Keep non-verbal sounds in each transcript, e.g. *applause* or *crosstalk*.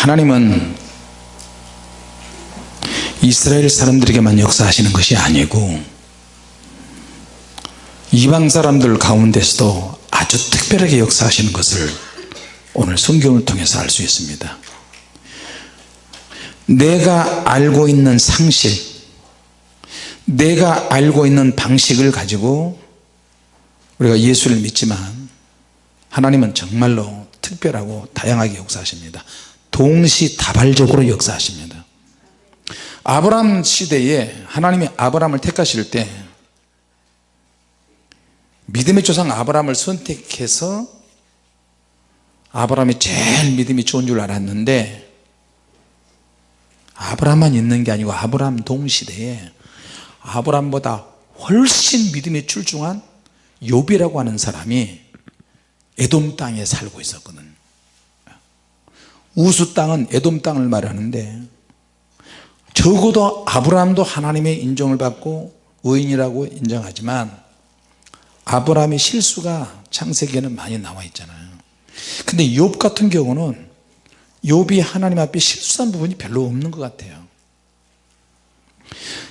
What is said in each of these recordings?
하나님은 이스라엘 사람들에게만 역사하시는 것이 아니고 이방 사람들 가운데서도 아주 특별하게 역사하시는 것을 오늘 성경을 통해서 알 수 있습니다. 내가 알고 있는 상실 내가 알고 있는 방식을 가지고 우리가 예수를 믿지만 하나님은 정말로 특별하고 다양하게 역사하십니다 동시다발적으로 역사하십니다. 아브람 시대에 하나님이 아브람을 택하실 때 믿음의 조상 아브람을 선택해서 아브람이 제일 믿음이 좋은 줄 알았는데 아브람만 있는 게 아니고 아브람 동시대에 아브람보다 훨씬 믿음이 출중한 욥이라고 하는 사람이 에돔 땅에 살고 있었거든 우수 땅은 에돔 땅을 말하는데 적어도 아브라함도 하나님의 인정을 받고 의인이라고 인정하지만 아브라함의 실수가 창세기에는 많이 나와 있잖아요. 근데 욥 같은 경우는 욥이 하나님 앞에 실수한 부분이 별로 없는 것 같아요.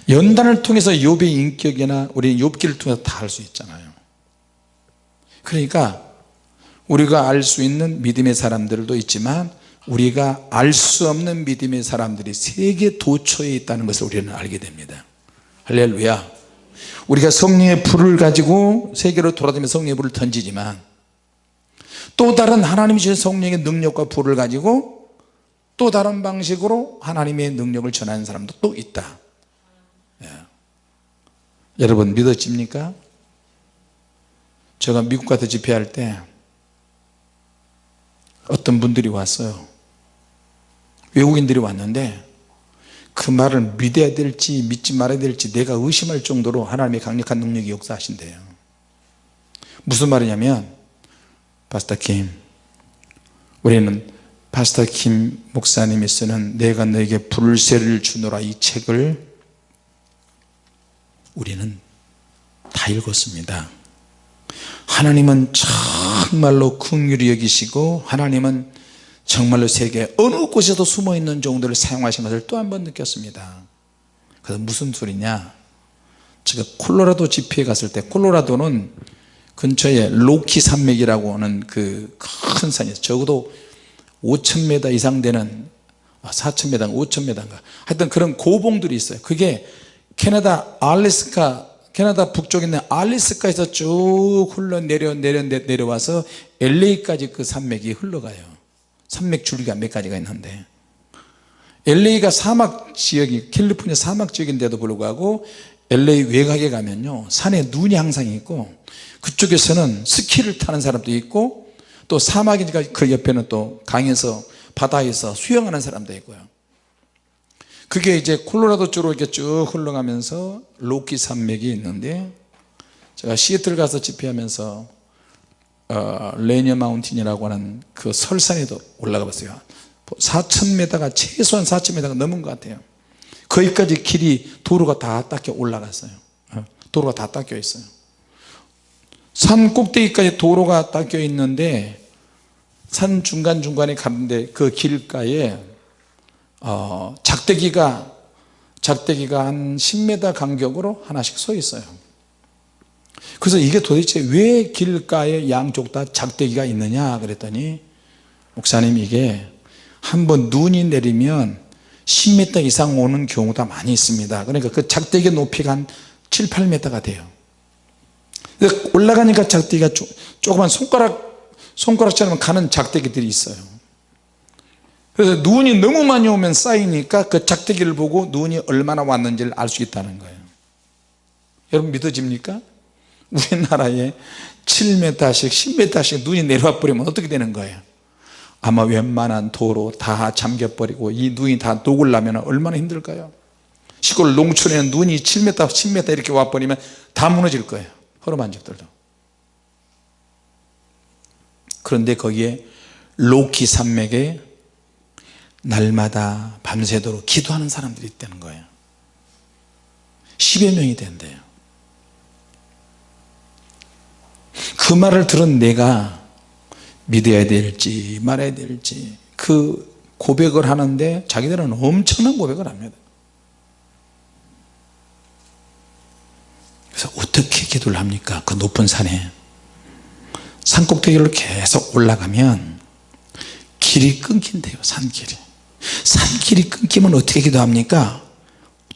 연단을 통해서 욥의 인격이나 우리 욥기를 통해서 다 알 수 있잖아요. 그러니까 우리가 알 수 있는 믿음의 사람들도 있지만 우리가 알 수 없는 믿음의 사람들이 세계 도처에 있다는 것을 우리는 알게 됩니다 할렐루야 우리가 성령의 불을 가지고 세계로 돌아다니며 성령의 불을 던지지만 또 다른 하나님이 주신 성령의 능력과 불을 가지고 또 다른 방식으로 하나님의 능력을 전하는 사람도 또 있다 예. 여러분 믿어집니까? 제가 미국 가서 집회할 때 어떤 분들이 왔어요 외국인들이 왔는데 그 말을 믿어야 될지 믿지 말아야 될지 내가 의심할 정도로 하나님의 강력한 능력이 역사하신대요. 무슨 말이냐면 파스타 킴 우리는 파스타 킴 목사님이 쓰는 내가 너에게 불세를 주노라 이 책을 우리는 다 읽었습니다. 하나님은 정말로 긍휼히 여기시고 하나님은 정말로 세계 어느 곳에도 숨어있는 종들을 사용하신 것을 또 한 번 느꼈습니다. 그래서 무슨 소리냐? 제가 콜로라도 집회에 갔을 때 콜로라도는 근처에 로키 산맥이라고 하는 그 큰 산이 있어요. 적어도 5천m 이상 되는 4천m, 아, 5천m인가. 하여튼 그런 고봉들이 있어요. 그게 캐나다 알래스카 캐나다 북쪽에 있는 알래스카에서 쭉 흘러 내려 내려 내려와서 LA까지 그 산맥이 흘러가요 산맥 줄기가 몇 가지가 있는데 LA가 사막 지역이 캘리포니아 사막 지역인데도 불구하고 LA 외곽에 가면요 산에 눈이 항상 있고 그쪽에서는 스키를 타는 사람도 있고 또 사막이니까 그 옆에는 또 강에서 바다에서 수영하는 사람도 있고요. 그게 이제 콜로라도 쪽으로 이렇게 쭉 흘러가면서 로키 산맥이 있는데 제가 시애틀 가서 집회하면서 어, 레니어 마운틴이라고 하는 그 설산에도 올라가 봤어요. 4천m가 최소한 4천m가 넘은 것 같아요. 거기까지 길이 도로가 다 닦여 올라갔어요. 어, 도로가 다 닦여 있어요. 산 꼭대기까지 도로가 닦여 있는데 산 중간중간에 가는데 그 길가에 어, 작대기가 작대기가 한 10m 간격으로 하나씩 서 있어요 그래서 이게 도대체 왜 길가에 양쪽 다 작대기가 있느냐 그랬더니 목사님 이게 한번 눈이 내리면 10m 이상 오는 경우가 많이 있습니다. 그러니까 그 작대기 높이가 한 7, 8m가 돼요. 올라가니까 작대기가 조그만 손가락 손가락처럼 가는 작대기들이 있어요. 그래서 눈이 너무 많이 오면 쌓이니까 그 작대기를 보고 눈이 얼마나 왔는지를 알 수 있다는 거예요. 여러분 믿어집니까? 우리나라에 7m씩 10m씩 눈이 내려와 버리면 어떻게 되는 거예요? 아마 웬만한 도로 다 잠겨버리고 이 눈이 다 녹으려면 얼마나 힘들까요? 시골 농촌에는 눈이 7m 10m 이렇게 와버리면 다 무너질 거예요 허름한 집들도. 그런데 거기에 로키 산맥에 날마다 밤새도록 기도하는 사람들이 있다는 거예요. 10여 명이 된대요 그 말을 들은 내가 믿어야 될지 말아야 될지 그 고백을 하는데 자기들은 엄청난 고백을 합니다. 그래서 어떻게 기도를 합니까? 그 높은 산에. 산꼭대기를 계속 올라가면 길이 끊긴대요 산길이. 산길이 끊기면 어떻게 기도합니까?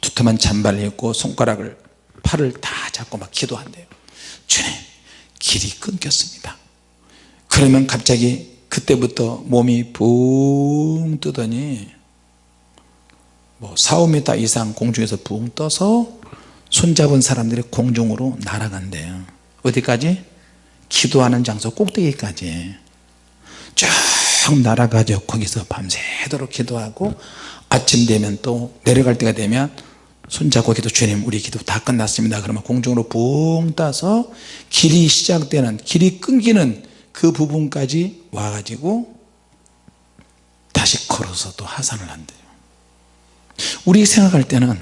두툼한 잔발을 입고 손가락을 팔을 다 잡고 막 기도한대요. 주님 길이 끊겼습니다. 그러면 갑자기 그때부터 몸이 붕 뜨더니 뭐 4, 5m 이상 공중에서 붕 떠서 손잡은 사람들이 공중으로 날아간대요. 어디까지? 기도하는 장소 꼭대기까지. 쭉 날아가죠. 거기서 밤새도록 기도하고 아침 되면 또 내려갈 때가 되면 손잡고 기도 주님 우리 기도 다 끝났습니다. 그러면 공중으로 붕 떠서 길이 시작되는 길이 끊기는 그 부분까지 와가지고 다시 걸어서 또 하산을 한대요. 우리 생각할 때는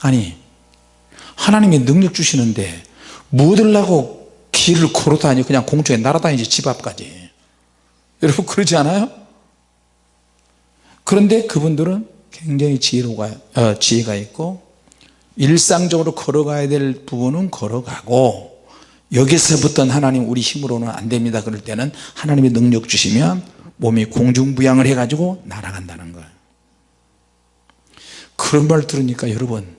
아니 하나님이 능력 주시는데 뭐 얻으려고 길을 걸어다니 그냥 공중에 날아다니지 집 앞까지. *laughs* 여러분 그러지 않아요? 그런데 그분들은 굉장히 지혜로가, 어, 지혜가 있고 일상적으로 걸어가야 될 부분은 걸어가고 여기서부터는 하나님 우리 힘으로는 안 됩니다. 그럴 때는 하나님의 능력 주시면 몸이 공중부양을 해가지고 날아간다는 거예요. 그런 말 들으니까 여러분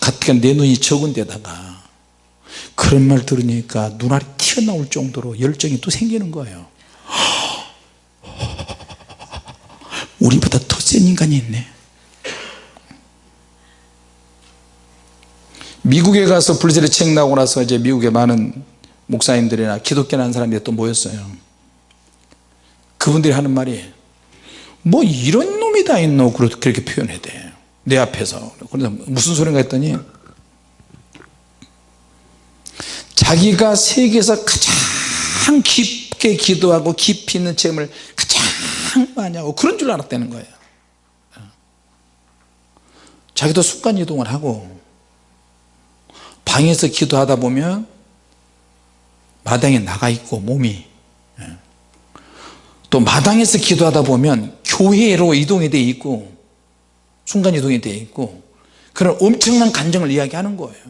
가뜩 내 눈이 적은 데다가 그런 말 들으니까 눈알이 튀어나올 정도로 열정이 또 생기는 거예요. 우리보다 더 센 인간이 있네. 미국에 가서 블루셀의 책 나오고 나서 이제 미국에 많은 목사님들이나 기독교 하는 사람들이 또 모였어요. 그분들이 하는 말이 뭐 이런 놈이 다 있노? 그렇게 표현해야 돼내 앞에서. 그래서 무슨 소린가 했더니 자기가 세계에서 가장 깊게 기도하고 깊이 있는 체험을 가장 많이 하고 그런 줄 알았다는 거예요 자기도 순간이동을 하고 방에서 기도하다 보면 마당에 나가 있고 몸이 예. 또 마당에서 기도하다 보면 교회로 이동이 돼 있고 순간 이동이 돼 있고 그런 엄청난 감정을 이야기하는 거예요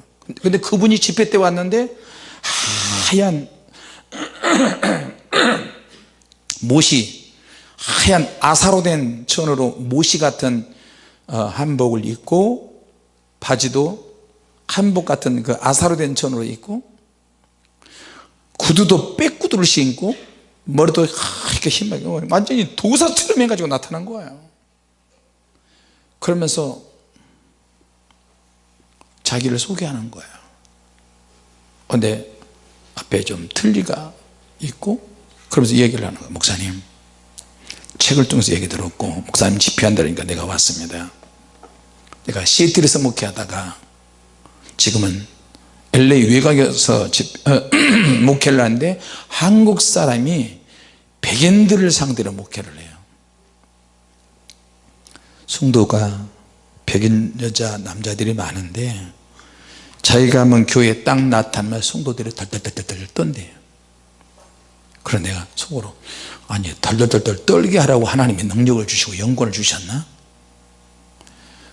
근데 그분이 집회 때 왔는데 하얀 *clears throat* 못이 하얀 아사로 된 천으로 못이 같은 어, 한복을 입고 바지도 한복 같은 그 아사로 된 천으로 입고 구두도 빼구두를 신고 머리도 이렇게 힘하게 완전히 도사처럼 해가지고 나타난 거예요. 그러면서 자기를 소개하는 거예요. 근데 앞에 좀 틀리가 있고 그러면서 얘기를 하는 거예요. 목사님 책을 통해서 얘기 들었고 목사님 집회한다니까 내가 왔습니다. 내가 시애틀에서 목회하다가 지금은 LA 외곽에서 집, 어, *clears throat* 목회를 하는데 한국 사람이 백인들을 상대로 목회를 해요. 성도가 백인 여자 남자들이 많은데 자기가 하면 교회에 딱 나타나면 성도들이 덜덜덜덜 떤대요. 그래 내가 속으로 아니 덜덜덜덜 떨게 하라고 하나님이 능력을 주시고 영권을 주셨나?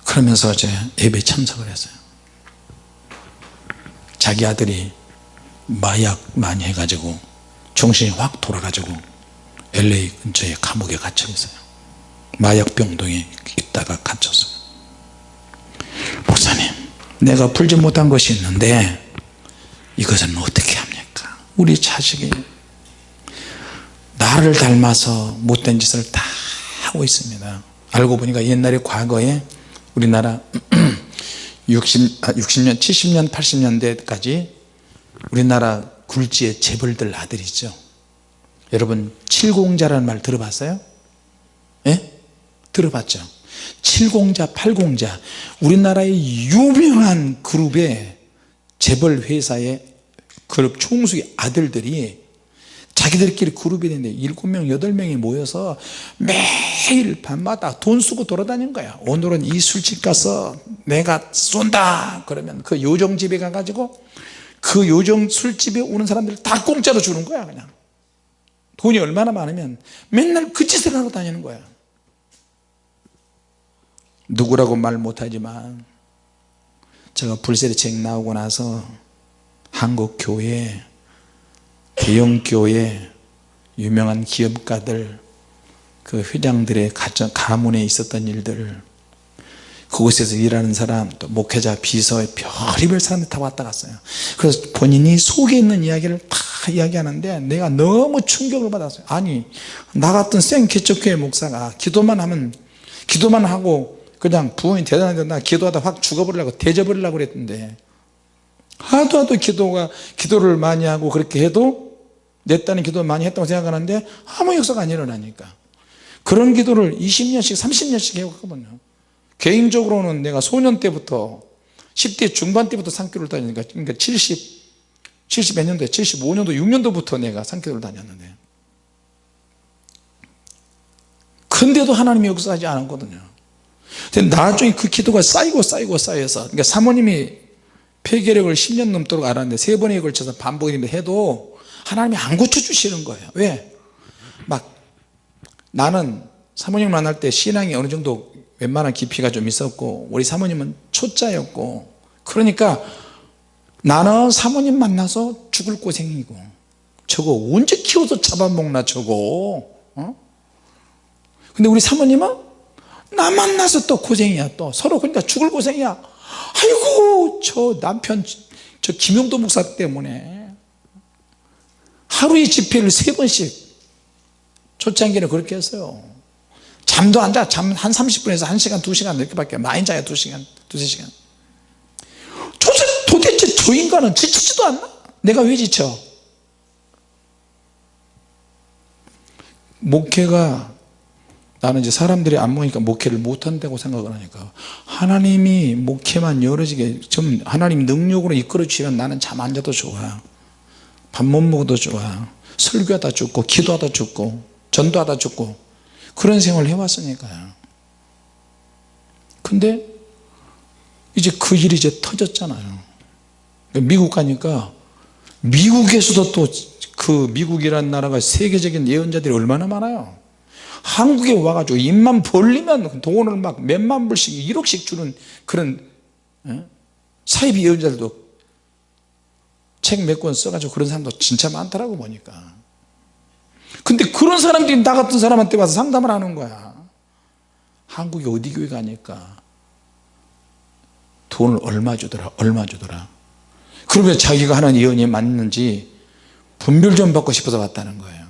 그러면서 제 예배 참석을 했어요. 자기 아들이 마약 많이 해가지고 정신이 확 돌아가지고 LA 근처에 감옥에 갇혀 있어요. 마약병동에 있다가 갇혔어요. 목사님 내가 풀지 못한 것이 있는데 이것은 어떻게 합니까? 우리 자식이 나를 닮아서 못된 짓을 다 하고 있습니다 알고 보니까 옛날에 과거에 우리나라 60, 60년 70년 80년대까지 우리나라 굴지의 재벌들 아들이죠 여러분 칠공자라는 말 들어봤어요? 예? 들어봤죠 7공자 8공자 우리나라의 유명한 그룹의 재벌 회사의 그룹 총수의 아들들이 자기들끼리 그룹이 되는데 7명 8명이 모여서 매일 밤마다 돈 쓰고 돌아다닌 거야. 오늘은 이 술집 가서 내가 쏜다. 그러면 그 요정집에 가가지고 그 요정 술집에 오는 사람들 다 공짜로 주는 거야 그냥. 돈이 얼마나 많으면 맨날 그 짓을 하러 다니는 거야. 누구라고 말 못하지만 제가 불세례책 나오고 나서 한국 교회 대형 교회 유명한 기업가들 그 회장들의 가정, 가문에 있었던 일들 그곳에서 일하는 사람 또 목회자 비서 별의별 사람들 다 왔다 갔어요. 그래서 본인이 속에 있는 이야기를 다 이야기하는데 내가 너무 충격을 받았어요. 아니 나 같은 생 개척교회 목사가 기도만 하면 기도만 하고 그냥 부흥이 대단한데 나 기도하다 확 죽어버리려고 대져버리려고 그랬는데 하도 하도 기도가 기도를 많이 하고 그렇게 해도 내 딸은 기도 많이 했다고 생각하는데 아무 역사가 안 일어나니까. 그런 기도를 20년씩 30년씩 해왔거든요. 개인적으로는 내가 소년 때부터 10대 중반 때부터 산교를 다니니까 그러니까 70 70 몇 년도에 75년도 6년도부터 내가 산교를 다녔는데. 근데도 하나님이 역사하지 않았거든요. 근데 나중에 그 기도가 쌓이고 쌓이고 쌓여서 그러니까 사모님이 폐결핵을 10년 넘도록 알았는데 세 번에 걸쳐서 반복이 해도 하나님이 안 고쳐주시는 거예요. 왜? 막 나는 사모님 만날 때 신앙이 어느 정도 웬만한 깊이가 좀 있었고 우리 사모님은 초짜였고 그러니까 나는 사모님 만나서 죽을 고생이고 저거 언제 키워서 잡아먹나 저거? 어? 근데 우리 사모님은 나 만나서 또 고생이야 또. 서로 그러니까 죽을 고생이야. 아이고 저 남편 저 김용도 목사 때문에 하루에 집회를 세 번씩 초창기는 그렇게 했어요 잠도 안 자. 잠 한 30분에서 1시간 2시간 이렇게밖에 많이 자요 2시간 2, 3시간 도대체 저 인간은 지치지도 않나? 내가 왜 지쳐? 목회가 나는 이제 사람들이 안 모이니까 목회를 못한다고 생각을 하니까 하나님이 목회만 열어지게 좀 하나님 능력으로 이끌어 주시면 나는 잠 안 자도 좋아 밥 못 먹어도 좋아. 설교하다 죽고 기도하다 죽고 전도하다 죽고 그런 생활을 해왔으니까요 근데 이제 그 일이 이제 터졌잖아요. 미국 가니까 미국에서도 또 그 미국이라는 나라가 세계적인 예언자들이 얼마나 많아요. 한국에 와가지고 입만 벌리면 돈을 막 몇만 불씩 1억씩 주는 그런 예? 사이비 예언자들도 책 몇 권 써가지고 그런 사람도 진짜 많더라고 보니까. 근데 그런 사람들이 나 같은 사람한테 와서 상담을 하는 거야. 한국에 어디 교회 가니까 돈을 얼마 주더라 얼마 주더라. 그러면 자기가 하는 예언이 맞는지 분별 좀 받고 싶어서 왔다는 거예요.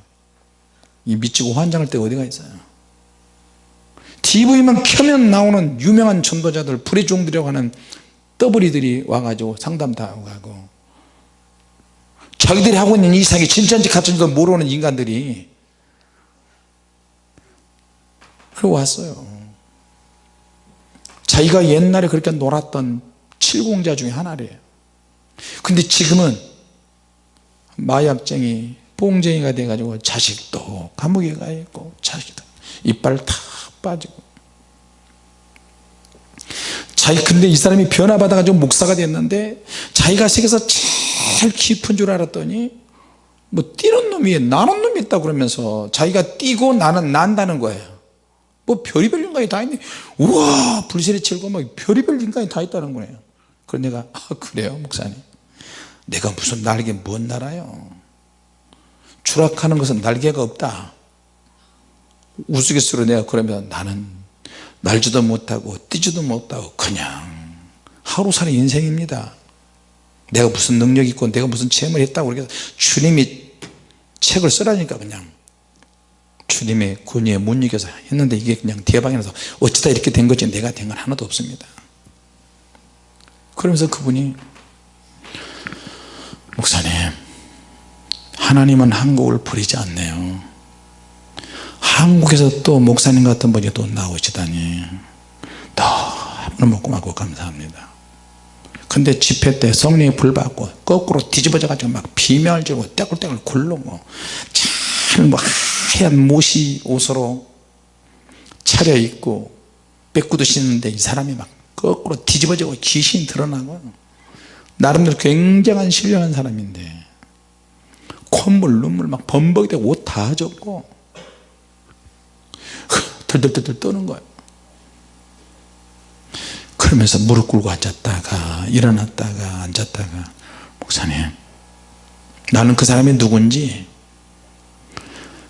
이 미치고 환장할 때 어디가 있어요? TV만 켜면 나오는 유명한 전도자들 불의 종들이라고 하는 떠버리들이 와가지고 상담 다 하고 가고 자기들이 하고 있는 이상이 진짜인지 가짜인지도 모르는 인간들이 그러고 왔어요. 자기가 옛날에 그렇게 놀았던 칠공자 중에 하나래요. 근데 지금은 마약쟁이 뽕쟁이가 돼가지고 자식도 감옥에 가 있고 자식도 이빨 다 빠지고. 자기 근데 이 사람이 변화받아 가지고 목사가 됐는데 자기가 세계에서 제일 깊은 줄 알았더니 뭐 뛰는 놈이 나는 놈이 있다 그러면서 자기가 뛰고 나는 난다는 거예요. 뭐 별의별 인간이 다 있네. 우와 불세례 치고 막 별의별 인간이 다 있다는 거예요. 그래서 내가 아 그래요 목사님? 내가 무슨 날개 뭔 날아요? 추락하는 것은 날개가 없다. 우스갯소리로 내가 그러면 나는 날지도 못하고 뛰지도 못하고 그냥 하루살이 인생입니다 내가 무슨 능력이 있고 내가 무슨 체험을 했다고 그래서 주님이 책을 쓰라니까 그냥. 주님의 권위에 못 이겨서 했는데 이게 그냥 대박이라서 어쩌다 이렇게 된 거지? 내가 된 건 하나도 없습니다. 그러면서 그분이 목사님 하나님은 한국을 버리지 않네요. 한국에서 또 목사님 같은 분이 또 나오시다니. 너무 고맙고 감사합니다 근데 집회 때 성령이 불받고 거꾸로 뒤집어져 가지고 막 비명을 지르고 떼굴떼굴 굴르고 잘뭐 하얀 모시 옷으로 차려입고 빼꾸도 씻는데 이 사람이 막 거꾸로 뒤집어지고 귀신이 드러나고 나름대로 굉장한 신령한 사람인데 콧물 눈물 막 범벅되고 옷다 젖고 덜덜덜덜 떠는 거예요 그러면서 무릎 꿇고 앉았다가 일어났다가 앉았다가 목사님 나는 그 사람이 누군지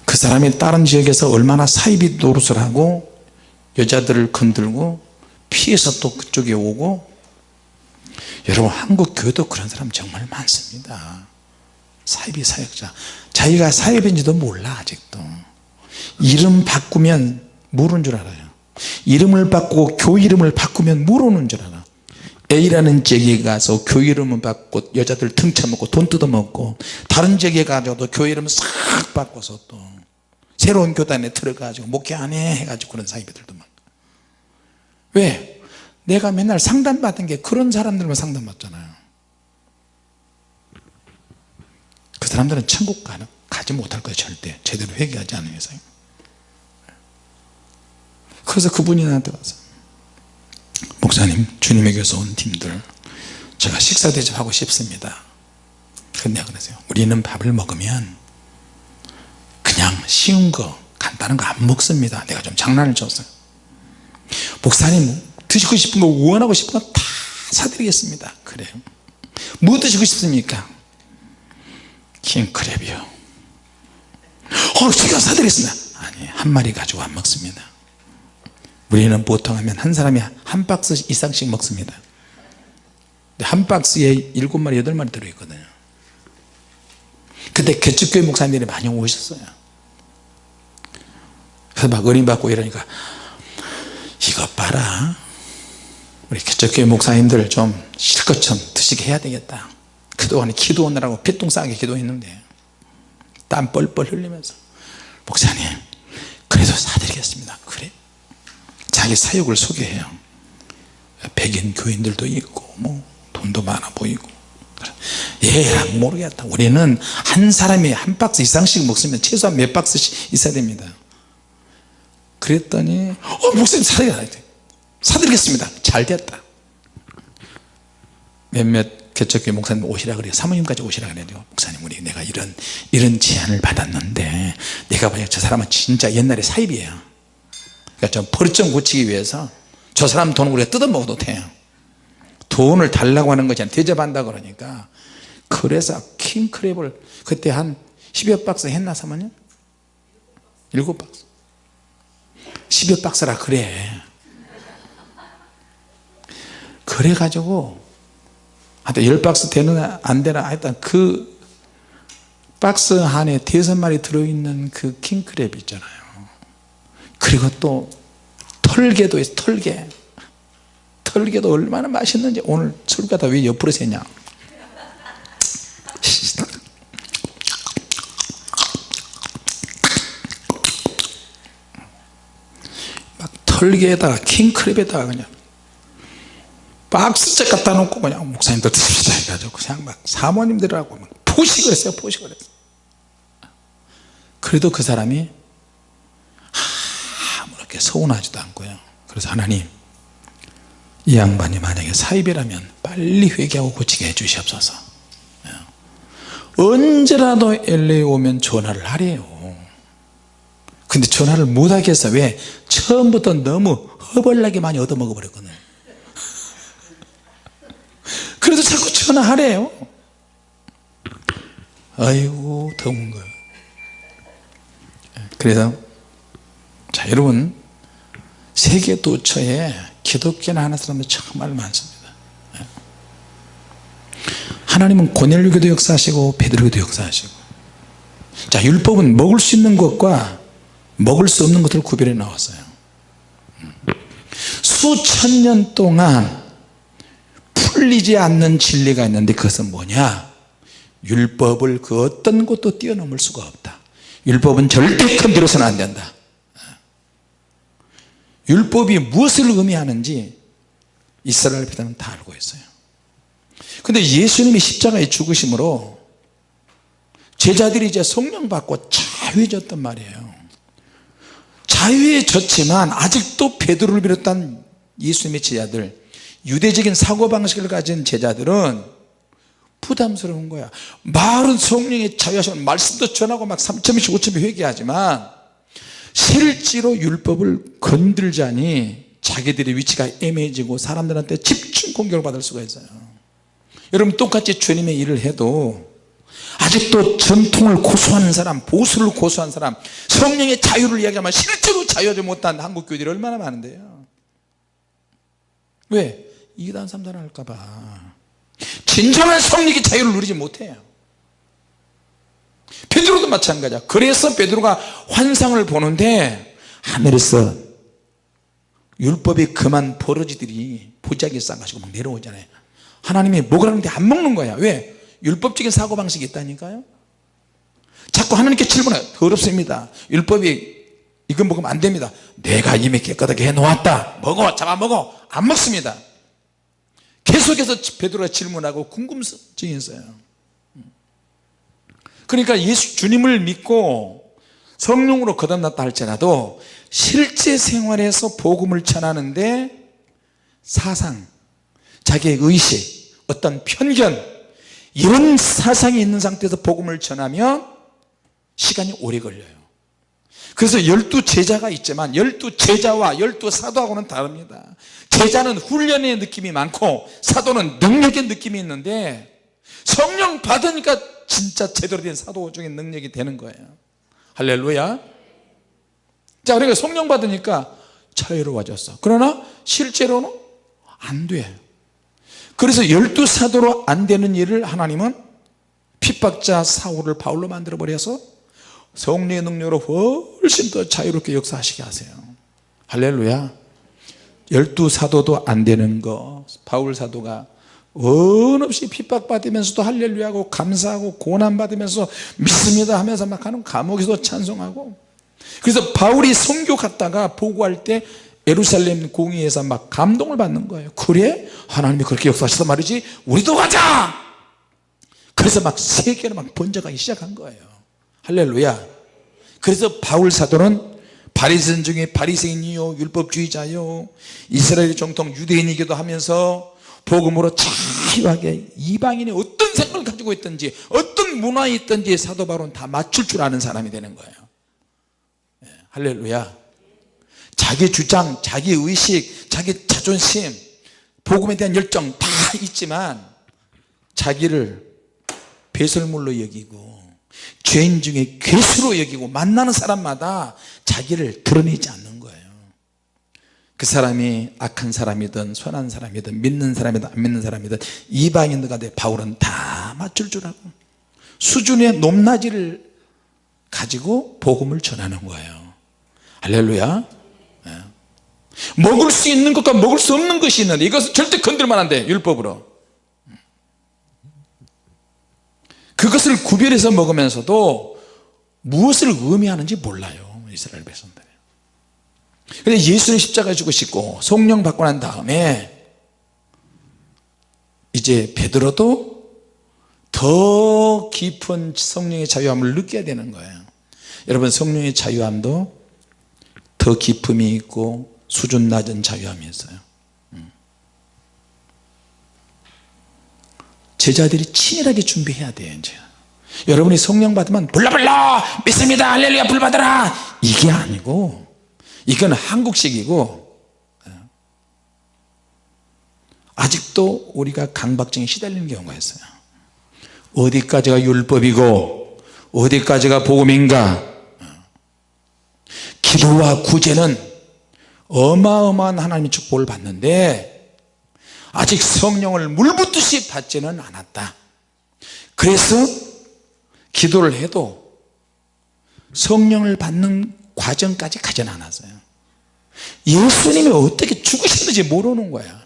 그 사람이 다른 지역에서 얼마나 사이비 노릇을 하고 여자들을 건들고 피해서 또 그쪽에 오고 여러분 한국 교회도 그런 사람 정말 많습니다. 사이비 사역자. 자기가 사이비인지도 몰라 아직도. 이름 바꾸면 모르는 줄 알아요 이름을 바꾸고 교회 이름을 바꾸면 모르는 줄 알아 A라는 지역에 가서 교회 이름을 바꾸고 여자들 등 쳐먹고 돈 뜯어먹고 다른 지역에 가서도 교회 이름을 싹 바꿔서 또 새로운 교단에 들어가지고 목회 안 해 해가지고 그런 사이비들도 많고. 왜? 내가 맨날 상담받은 게 그런 사람들만 상담받잖아요. 그 사람들은 천국 가지 못할 거예요 절대. 제대로 회개하지 않은 이상 그래서 그분이 나한테 와서 목사님 교회에서 온 팀들 제가 식사 대접하고 싶습니다. 근데 내가 그랬어요 우리는 밥을 먹으면 그냥 쉬운 거 간단한 거 안 먹습니다. 내가 좀 장난을 쳤어요 목사님 드시고 싶은 거 원하고 싶은 거 다 사드리겠습니다. 그래요. 뭐 드시고 싶습니까? 킹크랩이요. 어 제가 사드리겠습니다. 아니 한 마리 가지고 안 먹습니다 우리는 보통 하면 한 사람이 한 박스 이상씩 먹습니다. 한 박스에 일곱 마리 여덟 마리 들어있거든요. 그때 개척교회 목사님들이 많이 오셨어요. 그래서 막 어림받고 이러니까 이것 봐라. 우리 개척교회 목사님들 좀 실컷 좀 드시게 해야 되겠다. 그동안에 기도하느라고 피똥 싸게 기도했는데. 땀 뻘뻘 흘리면서 목사님 그래도 사드리겠습니다. 그래 자기 사역을 소개해요. 백인 교인들도 있고 뭐 돈도 많아 보이고. 얘랑 모르겠다. 우리는 한 사람이 한 박스 이상씩 먹으면 최소한 몇 박스씩 있어야 됩니다. 그랬더니 어 목사님 사드리겠다 사드리겠습니다. 잘 됐다. 몇몇 개척교회 목사님 오시라 그래요. 사모님까지 오시라 그래요. 목사님 우리 내가 이런 이런 제안을 받았는데 내가 보니까 저 사람은 진짜 옛날에 사입이에요 그러니까 좀 버릇 좀 고치기 위해서 저 사람 돈을 우리가 뜯어먹어도 돼요. 돈을 달라고 하는 것이 아니라 대접한다 그러니까. 그래서 킹크랩을 그때 한 10여 박스 했나 사모님? 7박스. 10여 박스라 그래. 그래가지고 하여튼 10박스 되느냐 안 되나 하여튼 그 박스 안에 대여섯 마리 들어있는 그 킹크랩 있잖아요 그리고 또 털개도 있어 털개. 털개도 얼마나 맛있는지 오늘 술가다 왜 옆으로 새냐? *laughs* 막 털개에다가 킹크랩에다가 그냥 박스째 갖다 놓고 그냥 목사님들 드십시다 해가지고 그냥 막 사모님들하고 막 포식을 했어요 포식을 했어요. 그래도 그 사람이 아무렇게 서운하지도 않고요. 그래서 하나님 이 양반이 만약에 사입이라면 빨리 회개하고 고치게 해 주시옵소서. 언제라도 LA 오면 전화를 하래요. 근데 전화를 못하겠어 왜? 처음부터 너무 허벌나게 많이 얻어먹어 버렸거든. 그래도 자꾸 전화하래요. 아이고 더운 거예요 그래서 자 여러분 세계 도처에 기독교나 하는 사람들 정말 많습니다. 하나님은 고넬료교도 역사하시고 베드로교도 역사하시고. 자 율법은 먹을 수 있는 것과 먹을 수 없는 것들을 구별해 나왔어요. 수천 년 동안 풀리지 않는 진리가 있는데 그것은 뭐냐? 율법을 그 어떤 것도 뛰어넘을 수가 없다. 율법은 절대 건드려서는 안 된다 율법이 무엇을 의미하는지 이스라엘 백성은 다 알고 있어요. 근데 예수님이 십자가에 죽으심으로 제자들이 이제 성령 받고 자유해졌단 말이에요. 자유해졌지만 아직도 베드로를 비롯한 예수님의 제자들 유대적인 사고방식을 가진 제자들은 부담스러운 거야. 말은 성령의 자유하시면 말씀도 전하고 막 3천명씩 5천명 회개하지만 실제로 율법을 건들자니 자기들의 위치가 애매해지고 사람들한테 집중 공격을 받을 수가 있어요. 여러분 똑같이 주님의 일을 해도 아직도 전통을 고수하는 사람 보수를 고수하는 사람 성령의 자유를 이야기하면 실제로 자유하지 못한 한국 교회들이 얼마나 많은데요. 왜? 이단 삼단 할까봐. 진정한 성령의 자유를 누리지 못해요 베드로도 마찬가지야. 그래서 베드로가 환상을 보는데 하늘에서 율법이 그만 버러지들이 보자기에 싸가지고 막 내려오잖아요. 하나님이 먹으라는데 안 먹는 거야. 왜? 율법적인 사고방식이 있다니까요. 자꾸 하나님께 질문해요. 더럽습니다. 율법이 이건 먹으면 안 됩니다. 내가 이미 깨끗하게 해놓았다. 먹어 잡아먹어. 안 먹습니다. 계속해서 베드로가 질문하고 궁금증이 있어요 그러니까 예수 주님을 믿고 성령으로 거듭났다 할지라도 실제 생활에서 복음을 전하는데 사상 자기의 의식 어떤 편견 이런 사상이 있는 상태에서 복음을 전하면 시간이 오래 걸려요. 그래서 열두 제자가 있지만 열두 제자와 열두 사도하고는 다릅니다. 제자는 훈련의 느낌이 많고 사도는 능력의 느낌이 있는데 성령 받으니까 진짜 제대로 된 사도적인 능력이 되는 거예요. 할렐루야. 자 그러니까 성령 받으니까 자유로워졌어. 그러나 실제로는 안돼 그래서 열두 사도로 안 되는 일을 하나님은 핍박자 사울을 바울로 만들어 버려서 성령의 능력으로 훨씬 더 자유롭게 역사하시게 하세요. 할렐루야. 열두 사도도 안 되는 거 바울 사도가 원 없이 핍박받으면서도 할렐루야하고 감사하고 고난받으면서 믿습니다 하면서 막 하는 감옥에서 찬송하고. 그래서 바울이 선교 갔다가 보고할 때 예루살렘 공의에서 막 감동을 받는 거예요. 그래? 하나님이 그렇게 역사하셔서 말이지 우리도 가자! 그래서 막 세계로 막 번져가기 시작한 거예요. 할렐루야. 그래서 바울 사도는 바리새인 중에 바리새인이요 율법주의자요 이스라엘 정통 유대인이기도 하면서 복음으로 자유하게 이방인이 어떤 생각을 가지고 있든지 어떤 문화에 있든지 사도 바울은 다 맞출 줄 아는 사람이 되는 거예요. 예, 할렐루야. 자기 주장 자기 의식 자기 자존심 복음에 대한 열정 다 있지만 자기를 배설물로 여기고 죄인 중에 괴수로 여기고 만나는 사람마다 자기를 드러내지 않는 그 사람이 악한 사람이든 선한 사람이든 믿는 사람이든 안 믿는 사람이든 이방인들과 내 바울은 다 맞출 줄 알고 수준의 높낮이를 가지고 복음을 전하는 거예요. 할렐루야. 예. 먹을 수 있는 것과 먹을 수 없는 것이 있는데 이것은 절대 건들면 안돼 율법으로. 그것을 구별해서 먹으면서도 무엇을 의미하는지 몰라요 이스라엘 백성들 근데 예수는 십자가 죽으시고 성령 받고 난 다음에 이제 베드로도 더 깊은 성령의 자유함을 느껴야 되는 거예요. 여러분 성령의 자유함도 더 깊음이 있고 수준 낮은 자유함이 있어요. 음. 제자들이 치밀하게 준비해야 돼요 이제. 여러분이 성령 받으면 불러불러 믿습니다! 할렐루야! 불 받아라! 이게 아니고 이건 한국식이고 예. 아직도 우리가 강박증에 시달리는 경우가 있어요 어디까지가 율법이고 어디까지가 복음인가 예. 기도와 구제는 어마어마한 하나님의 축복을 받는데 아직 성령을 물붓듯이 받지는 않았다 그래서 기도를 해도 성령을 받는 과정까지 가지 않았어요 예수님이 어떻게 죽으셨는지 모르는 거야.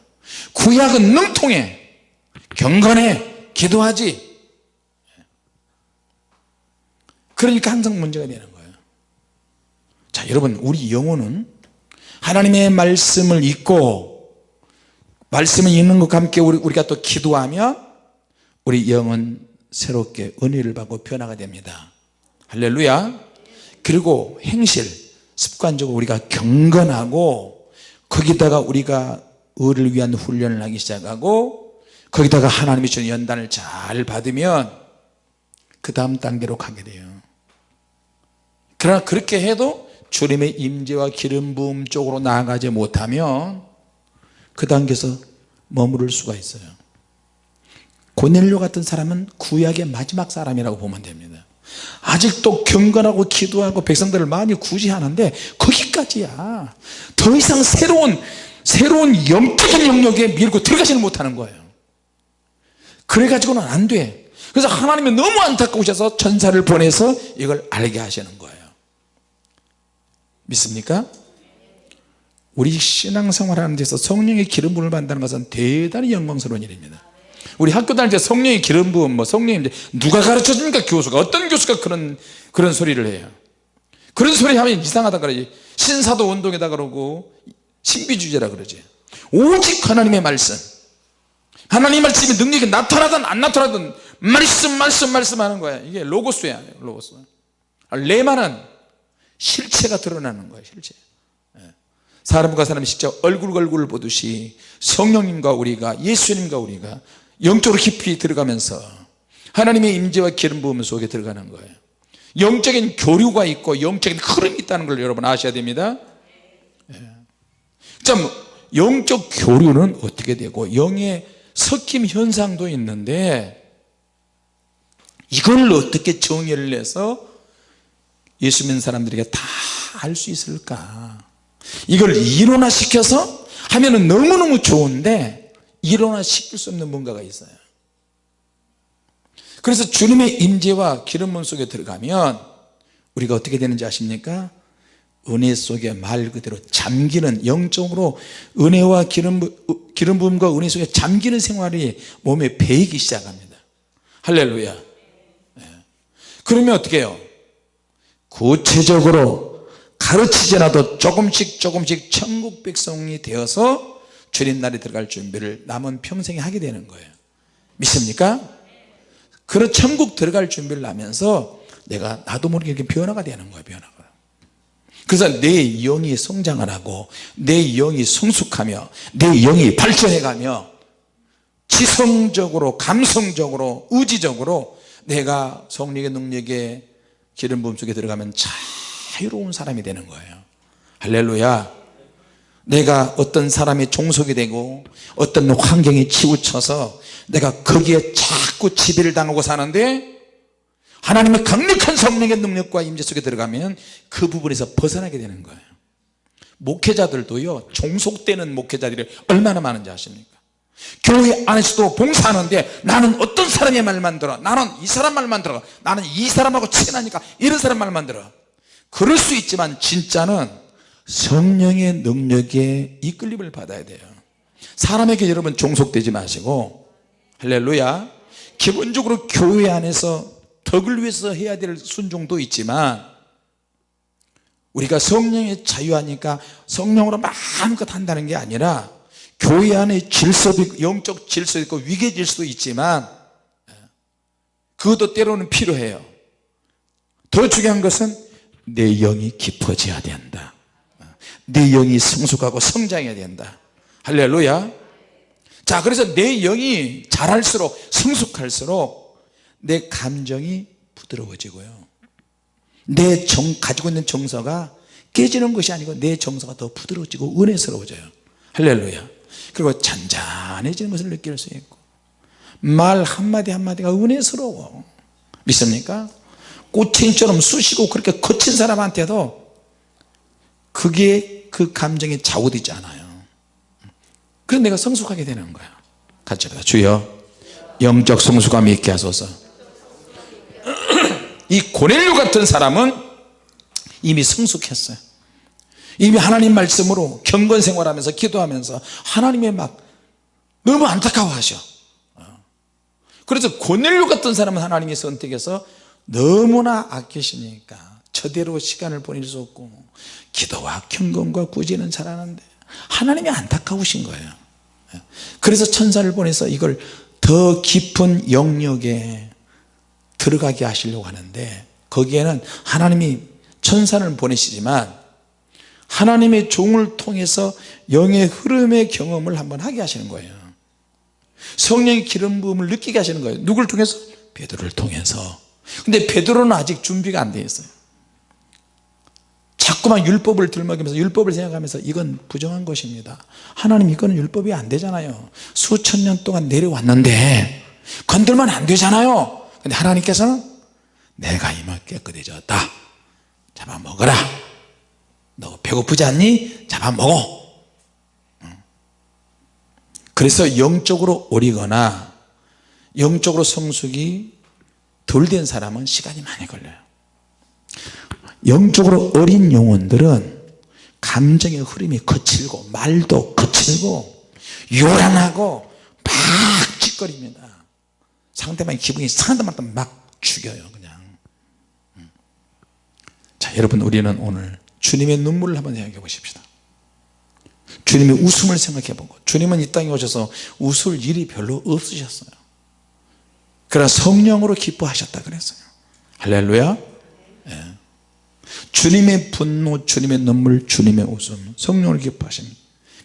구약은 능통해. 경건해. 기도하지. 그러니까 항상 문제가 되는 거예요 자 여러분 우리 영혼은 하나님의 말씀을 읽고 말씀을 읽는 것과 함께 우리가 또 기도하면 우리 영은 새롭게 은혜를 받고 변화가 됩니다. 할렐루야. 그리고 행실 습관적으로 우리가 경건하고 거기다가 우리가 의를 위한 훈련을 하기 시작하고 거기다가 하나님이 주는 연단을 잘 받으면 그 다음 단계로 가게 돼요. 그러나 그렇게 해도 주님의 임재와 기름 부음 쪽으로 나아가지 못하면 그 단계에서 머무를 수가 있어요. 고넬료 같은 사람은 구약의 마지막 사람이라고 보면 됩니다 아직도 경건하고 기도하고 백성들을 많이 구제하는데 거기까지야. 더 이상 새로운 새로운 영적인 영역에 밀고 들어가지는 못하는 거예요. 그래가지고는 안돼. 그래서 하나님이 너무 안타까우셔서 천사를 보내서 이걸 알게 하시는 거예요. 믿습니까? 우리 신앙생활 하는 데서 성령의 기름 부음을 받는다는 것은 대단히 영광스러운 일입니다 우리 학교 다닐 때 성령의 기름 부음 뭐 성령님 누가 가르쳐 줍니까? 교수가. 어떤 교수가 그런 그런 소리를 해요? 그런 소리 하면 이상하다 그러지. 신사도 운동이다 그러고 신비주의라 그러지. 오직 하나님의 말씀. 하나님 말씀이 능력이 나타나든 안 나타나든 말씀 말씀 말씀 하는 거야. 이게 로고스야 로고스. 레마는 실체가 드러나는 거예요 실체. 예. 사람과 사람이 직접 얼굴 얼굴을 보듯이 성령님과 우리가 예수님과 우리가 영적으로 깊이 들어가면서 하나님의 임재와 기름 부음 속에 들어가는 거예요. 영적인 교류가 있고 영적인 흐름이 있다는 걸 여러분 아셔야 됩니다. 예. 참 영적 교류는 어떻게 되고 영의 섞임 현상도 있는데 이걸 어떻게 정의를 내서 예수 믿는 사람들에게 다 알 수 있을까? 이걸 이론화시켜서 하면 너무너무 좋은데 일어나시킬 수 없는 뭔가가 있어요. 그래서 주님의 임재와 기름 부음 속에 들어가면 우리가 어떻게 되는지 아십니까? 은혜 속에 말 그대로 잠기는 영적으로 은혜와 기름, 기름 부음과 은혜 속에 잠기는 생활이 몸에 배이기 시작합니다. 할렐루야. 네. 그러면 어떻게 해요? 구체적으로 가르치지 않아도 조금씩 조금씩 천국 백성이 되어서 주님 날에 들어갈 준비를 남은 평생에 하게 되는 거예요. 믿습니까? 그런 천국 들어갈 준비를 하면서 내가 나도 모르게 이렇게 변화가 되는 거예요 변화가. 그래서 내 영이 성장을 하고 내 영이 성숙하며 내 영이 발전해 가며 지성적으로 감성적으로 의지적으로 내가 성령의 능력에 기름 부음 속에 들어가면 자유로운 사람이 되는 거예요. 할렐루야 내가 어떤 사람의 종속이 되고 어떤 환경에 치우쳐서 내가 거기에 자꾸 지배를 당하고 사는데 하나님의 강력한 성령의 능력과 임재 속에 들어가면 그 부분에서 벗어나게 되는 거예요. 목회자들도요 종속되는 목회자들이 얼마나 많은지 아십니까? 교회 안에서도 봉사하는데 나는 어떤 사람의 말만 들어? 나는 이 사람 말만 들어. 나는 이 사람하고 친하니까 이런 사람 말만 들어. 그럴 수 있지만 진짜는 성령의 능력에 이끌림을 받아야 돼요. 사람에게 여러분 종속되지 마시고 할렐루야. 기본적으로 교회 안에서 덕을 위해서 해야 될 순종도 있지만 우리가 성령의 자유하니까 성령으로 마음껏 한다는 게 아니라 교회 안에 질서도 있고 영적 질서도 있고 위계 질서도 있지만 그것도 때로는 필요해요. 더 중요한 것은 내 영이 깊어져야 된다 내 영이 성숙하고 성장해야 된다. 할렐루야. 자 그래서 내 영이 자랄수록 성숙할수록 내 감정이 부드러워지고요. 내 정, 가지고 있는 정서가 깨지는 것이 아니고 내 정서가 더 부드러워지고 은혜스러워져요. 할렐루야. 그리고 잔잔해지는 것을 느낄 수 있고 말 한마디 한마디가 은혜스러워. 믿습니까? 꽃챙이처럼 쑤시고 그렇게 거친 사람한테도 그게 그 감정이 좌우되지 않아요. 그래서 내가 성숙하게 되는 거야. 같이 합다 주여 영적 성숙함이 있게 하소서. *clears throat* 이 고넬료 같은 사람은 이미 성숙했어요. 이미 하나님 말씀으로 경건 생활하면서 기도하면서 하나님의 막 너무 안타까워하셔. 그래서 고넬료 같은 사람은 하나님이 선택해서 너무나 아끼시니까 저대로 시간을 보낼 수 없고 기도와 경건과 구제는 잘하는데 하나님이 안타까우신 거예요. 그래서 천사를 보내서 이걸 더 깊은 영역에 들어가게 하시려고 하는데 거기에는 하나님이 천사를 보내시지만 하나님의 종을 통해서 영의 흐름의 경험을 한번 하게 하시는 거예요. 성령의 기름 부음을 느끼게 하시는 거예요. 누굴 통해서? 베드로를 통해서. 근데 베드로는 아직 준비가 안 돼 있어요 자꾸만 율법을 들먹이면서 율법을 생각하면서 이건 부정한 것입니다. 하나님 이거는 율법이 안 되잖아요. 수천 년 동안 내려왔는데 건들면 안 되잖아요. 근데 하나님께서는 내가 이만 깨끗해졌다. 잡아먹어라. 너 배고프지 않니? 잡아먹어. 그래서 영적으로 어리거나 영적으로 성숙이 덜 된 사람은 시간이 많이 걸려요 영적으로 어린 영혼들은 감정의 흐름이 거칠고 말도 거칠고 요란하고 막 찌꺼립니다. 상대방의 기분이 상한 데마다 막 죽여요 그냥. 음. 자 여러분 우리는 오늘 주님의 눈물을 한번 생각해 보십시다. 주님의 웃음을 생각해 보고 주님은 이 땅에 오셔서 웃을 일이 별로 없으셨어요. 그러나 성령으로 기뻐하셨다 그랬어요. 할렐루야. 예. 주님의 분노 주님의 눈물 주님의 웃음. 성령을 기뻐하십니다.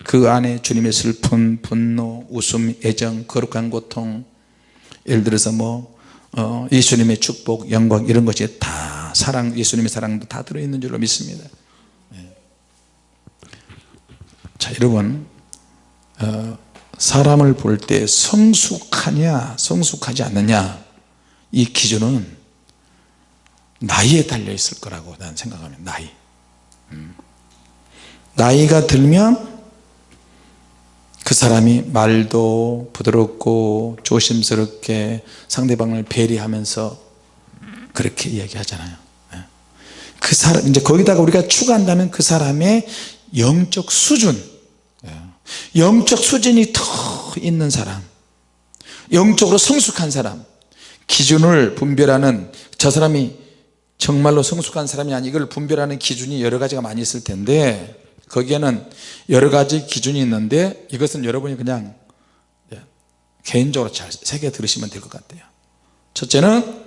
그 안에 주님의 슬픔 분노 웃음 애정 거룩한 고통. 예를 들어서 뭐 어, 예수님의 축복 영광 이런 것이 다 사랑 예수님의 사랑도 다 들어있는 줄로 믿습니다. 예. 자 여러분 어, 사람을 볼 때 성숙하냐 성숙하지 않느냐 이 기준은 나이에 달려 있을 거라고 난 생각합니다 나이. 음. 나이가 들면 그 사람이 말도 부드럽고 조심스럽게 상대방을 배려하면서 그렇게 이야기하잖아요. 예. 그 사람 이제 거기다가 우리가 추가한다면 그 사람의 영적 수준. 영적 수준이 더 있는 사람. 영적으로 성숙한 사람. 기준을 분별하는 저 사람이 정말로 성숙한 사람이 아니 이걸 분별하는 기준이 여러 가지가 많이 있을 텐데 거기에는 여러 가지 기준이 있는데 이것은 여러분이 그냥 개인적으로 잘 새겨 들으시면 될 것 같아요. 첫째는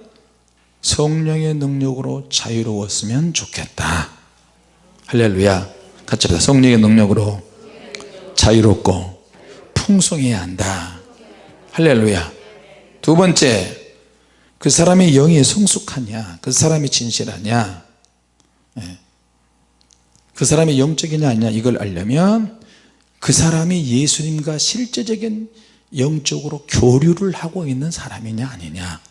성령의 능력으로 자유로웠으면 좋겠다. 할렐루야. 같이 합시다. 성령의 능력으로 자유롭고 풍성해야 한다. 할렐루야. 두 번째 그 사람의 영이 성숙하냐? 그 사람이 진실하냐? 예. 그 사람이 영적이냐 아니냐? 이걸 알려면 그 사람이 예수님과 실제적인 영적으로 교류를 하고 있는 사람이냐 아니냐?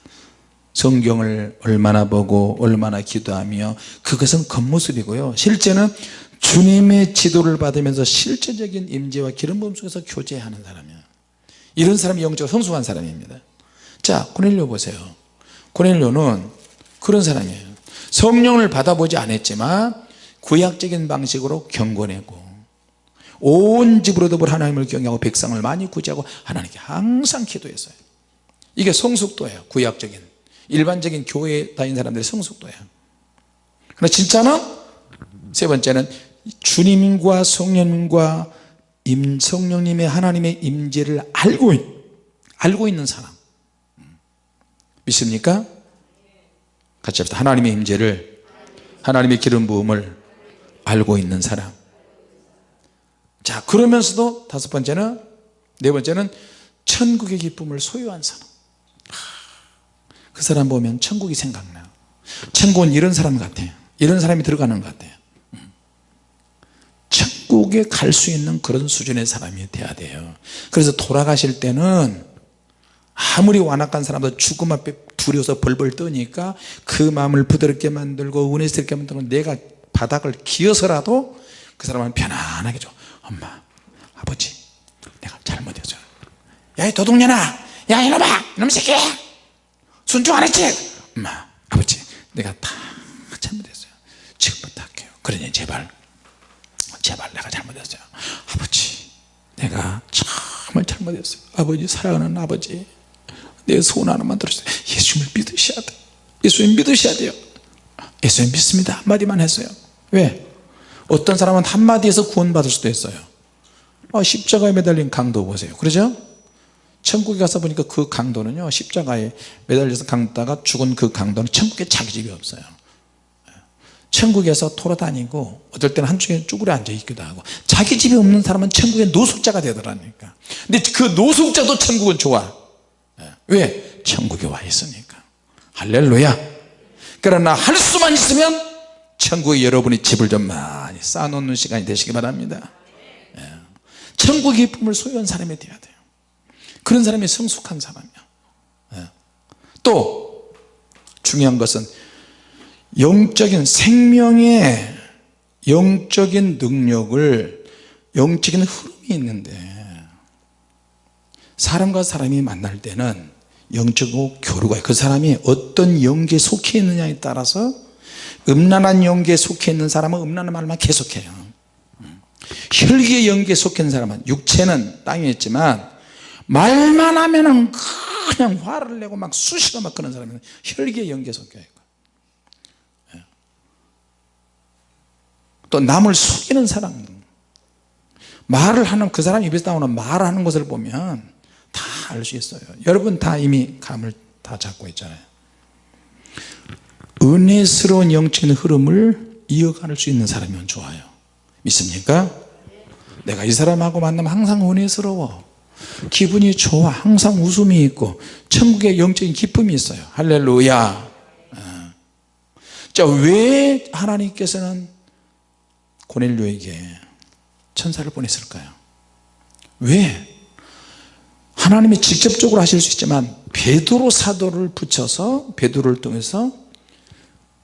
성경을 얼마나 보고 얼마나 기도하며 그것은 겉모습이고요. 실제는 주님의 지도를 받으면서 실제적인 임재와 기름 부음 속에서 교제하는 사람이에요 이런 사람이 영적으로 성숙한 사람입니다. 자 고넬료 보세요 고넬료는 그런 사람이에요. 성령을 받아보지 않았지만 구약적인 방식으로 경고내고 온 집으로 더불어 하나님을 경외하고 백성을 많이 구제하고 하나님께 항상 기도했어요. 이게 성숙도예요. 구약적인 일반적인 교회에 다닌 사람들의 성숙도예요. 그러나 진짜는 세 번째는 주님과 성령님과 임, 성령님의 하나님의 임재를 알고 알고 있는 사람 믿습니까? 같이 합시다. 하나님의 임재를 하나님의 기름 부음을 알고 있는 사람. 자 그러면서도 다섯 번째는 네 번째는 천국의 기쁨을 소유한 사람. 그 사람 보면 천국이 생각나요. 천국은 이런 사람 같아요. 이런 사람이 들어가는 것 같아요. 천국에 갈 수 있는 그런 수준의 사람이 돼야 돼요. 그래서 돌아가실 때는 아무리 완악한 사람도 죽음 앞에 두려워서 벌벌 떠니까 그 마음을 부드럽게 만들고 은혜스럽게 만들고 내가 바닥을 기어서라도 그 사람은 편안하게 줘. 엄마 아버지 내가 잘못했어요 야이 도둑년아! 야 이놈아! 이놈 새끼야 순종 안 했지? 엄마 아버지 내가 다 잘못했어요. 지금부터 할게요. 그러니 제발 제발 내가 잘못했어요. 아버지 내가 정말 잘못했어요. 아버지 사랑하는 아버지 내 소원 하나만 들으세요. 예수님을 믿으셔야 돼 예수님 믿으셔야 돼요. 예수님 믿습니다. 한마디만 했어요. 왜? 어떤 사람은 한마디에서 구원받을 수도 있어요. 어, 십자가에 매달린 강도 보세요. 그러죠? 천국에 가서 보니까 그 강도는요 십자가에 매달려서 강다가 죽은 그 강도는 천국에 자기 집이 없어요. 천국에서 돌아다니고 어떨 때는 한쪽에 쭈그려 앉아 있기도 하고 자기 집에 없는 사람은 천국의 노숙자가 되더라니까. 근데 그 노숙자도 천국은 좋아. 예. 왜? 천국에 와 있으니까 할렐루야 그러나 할 수만 있으면 천국에 여러분이 집을 좀 많이 쌓아놓는 시간이 되시기 바랍니다 예. 천국의 기쁨을 소유한 사람이 되어야 돼요 그런 사람이 성숙한 사람이야 예. 또 중요한 것은 영적인 생명의 영적인 능력을 영적인 흐름이 있는데 사람과 사람이 만날 때는 영적으로 교류가 그 사람이 어떤 영계에 속해 있느냐에 따라서 음란한 영계에 속해 있는 사람은 음란한 말만 계속해요. 혈기의 영계에 속해 있는 사람은 육체는 땅에 있지만 말만 하면은 그냥 화를 내고 막 수시가 막 그런 사람은 혈기의 영계에 속해 있고. 또 남을 속이는 사람. 말을 하는 그 사람 입에서 나오는 말하는 것을 보면 다 알 수 있어요. 여러분 다 이미 감을 다 잡고 있잖아요. 은혜스러운 영적인 흐름을 이어갈 수 있는 사람이면 좋아요. 믿습니까? 내가 이 사람하고 만나면 항상 은혜스러워. 기분이 좋아. 항상 웃음이 있고 천국의 영적인 기쁨이 있어요. 할렐루야. 어. 자왜 하나님께서는 고넬료에게 천사를 보냈을까요? 왜 하나님이 직접적으로 하실 수 있지만 베드로 사도를 붙여서 베드로를 통해서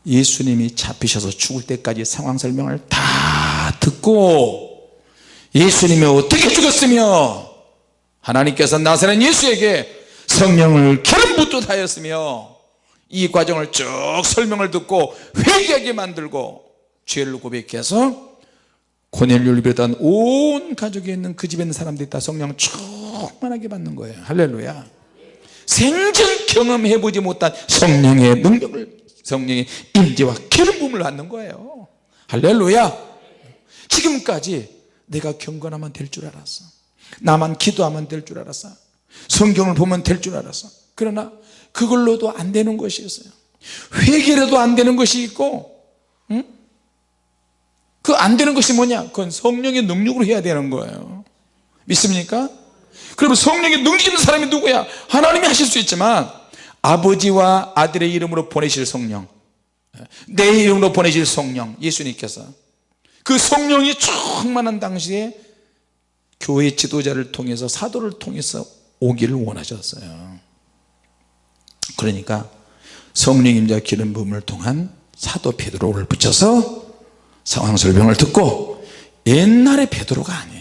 예수님이 잡히셔서 죽을 때까지 상황 설명을 다 듣고 예수님이 어떻게 죽었으며 하나님께서 나사렛 예수에게 성령을 기름 붓듯 하였으며 이 과정을 쭉 설명을 듣고 회개하게 만들고 죄를 고백해서 고넬료를 비롯한 온 가족에 있는 그 집에 있는 사람들이 다 성령 충만하게 받는 거예요. 할렐루야. 생전 경험해 보지 못한 성령의 능력을 성령의 임재와 기름 부음을 받는 거예요. 할렐루야. 지금까지 내가 경건하면 될 줄 알았어. 나만 기도하면 될 줄 알았어. 성경을 보면 될 줄 알았어. 그러나 그걸로도 안 되는 것이 있어요. 회개라도 안 되는 것이 있고 응? 그안 되는 것이 뭐냐? 그건 성령의 능력으로 해야 되는 거예요. 믿습니까? 그러면 성령의 능력 있는 사람이 누구야? 하나님이 하실 수 있지만 아버지와 아들의 이름으로 보내실 성령 내 이름으로 보내실 성령 예수님께서 그 성령이 충만한 당시에 교회 지도자를 통해서 사도를 통해서 오기를 원하셨어요. 그러니까 성령 임자 기름 부음을 통한 사도 베드로를 붙여서 상황 설명을 듣고 옛날의 베드로가 아니에요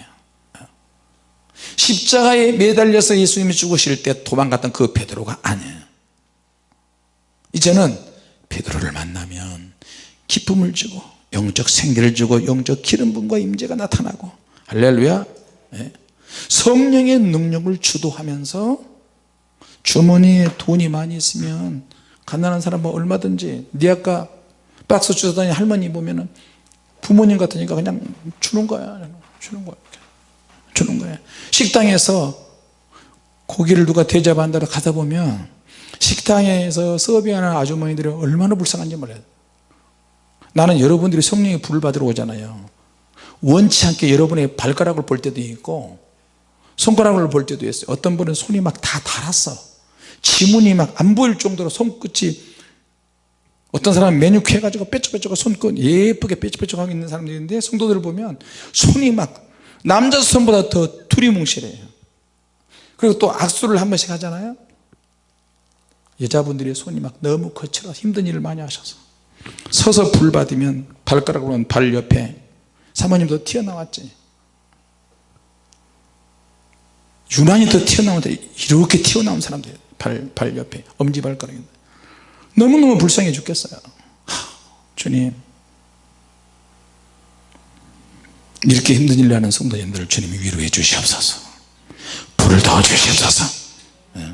십자가에 매달려서 예수님이 죽으실 때 도망갔던 그 베드로가 아니에요. 이제는 베드로를 만나면 기쁨을 주고 영적 생기를 주고 영적 기름 부음과 임재가 나타나고 할렐루야. 네. 성령의 능력을 주도하면서 주머니에 돈이 많이 있으면 가난한 사람은 얼마든지 네 아까 박스 주사다니 할머니 보면은 부모님 같으니까 그냥 주는 거야. 주는 거야 주는 거야 식당에서 고기를 누가 대접한다고 가다 보면 식당에서 서비하는 아주머니들이 얼마나 불쌍한지 몰라요. 나는 여러분들이 성령의 불을 받으러 오잖아요. 원치 않게 여러분의 발가락을 볼 때도 있고 손가락을 볼 때도 있어요. 어떤 분은 손이 막다 닳았어. 지문이 막 안 보일 정도로 손끝이 어떤 사람은 매뉴큐 해가지고 뾰족뾰족 손끝 예쁘게 뾰족뾰족하게 있는 사람들이 있는데 성도들을 보면 손이 막 남자 손보다 더 두리뭉실해요. 그리고 또 악수를 한 번씩 하잖아요. 여자분들의 손이 막 너무 거칠어 힘든 일을 많이 하셔서 서서 불 받으면 발가락으로 발 옆에 사모님도 튀어나왔지. 유난히 더 튀어나오는데 이렇게 튀어나온 사람들 발, 발 옆에 엄지발가락이 너무너무 불쌍해 죽겠어요. 하, 주님 이렇게 힘든 일을 하는 성도님들을 주님이 위로해 주시옵소서 불을 더 주시옵소서 네.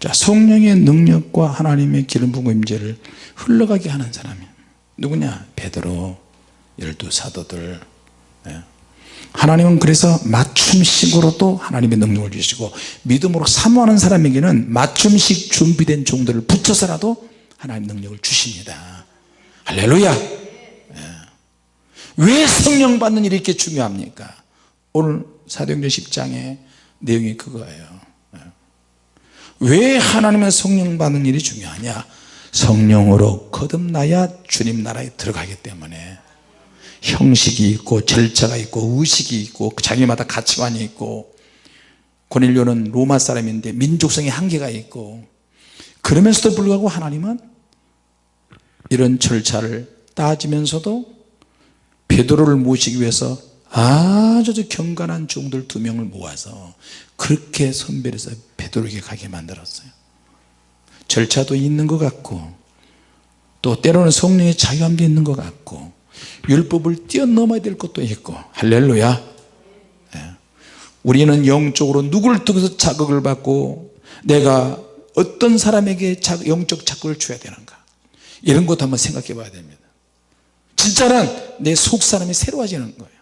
자 성령의 능력과 하나님의 기름 부음 임재를 흘러가게 하는 사람이 누구냐 베드로 열두 사도들 네. 하나님은 그래서 맞춤식으로도 하나님의 능력을 주시고 믿음으로 사모하는 사람에게는 맞춤식 준비된 종들을 붙여서라도 하나님 능력을 주십니다 할렐루야 예. 왜 성령 받는 일이 이렇게 중요합니까? 오늘 사도행전 10장의 내용이 그거예요. 예. 왜 하나님의 성령 받는 일이 중요하냐? 성령으로 거듭나야 주님 나라에 들어가기 때문에. 형식이 있고 절차가 있고 의식이 있고 자기마다 가치관이 있고. 고넬료는 로마 사람인데 민족성의 한계가 있고. 그러면서도 불구하고 하나님은 이런 절차를 따지면서도 베드로를 모시기 위해서 아주 경건한 종들 두 명을 모아서 그렇게 선별해서 베드로에게 가게 만들었어요. 절차도 있는 것 같고 또 때로는 성령의 자유함도 있는 것 같고 율법을 뛰어넘어야 될 것도 있고 할렐루야. 예. 우리는 영적으로 누구를 통해서 자극을 받고 내가 어떤 사람에게 영적 자극을 줘야 되는가? 이런 것도 한번 생각해 봐야 됩니다 진짜는 내 속 사람이 새로워지는 거예요.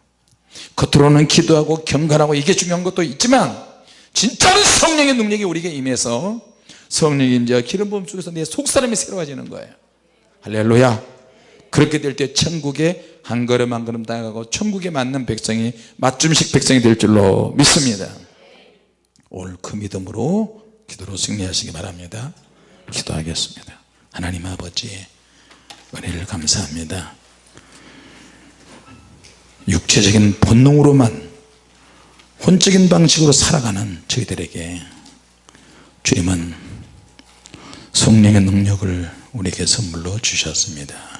겉으로는 기도하고 경건하고 이게 중요한 것도 있지만 진짜는 성령의 능력이 우리에게 임해서 성령의 임재와 기름 부음 속에서 내 속 사람이 새로워지는 거예요. 할렐루야. 그렇게 될 때 천국에 한 걸음 한 걸음 다가가고 천국에 맞는 백성이 맞춤식 백성이 될 줄로 믿습니다. 오늘 그 믿음으로 기도로 승리하시기 바랍니다. 기도하겠습니다. 하나님 아버지 은혜를 감사합니다 육체적인 본능으로만 혼적인 방식으로 살아가는 저희들에게 주님은 성령의 능력을 우리에게 선물로 주셨습니다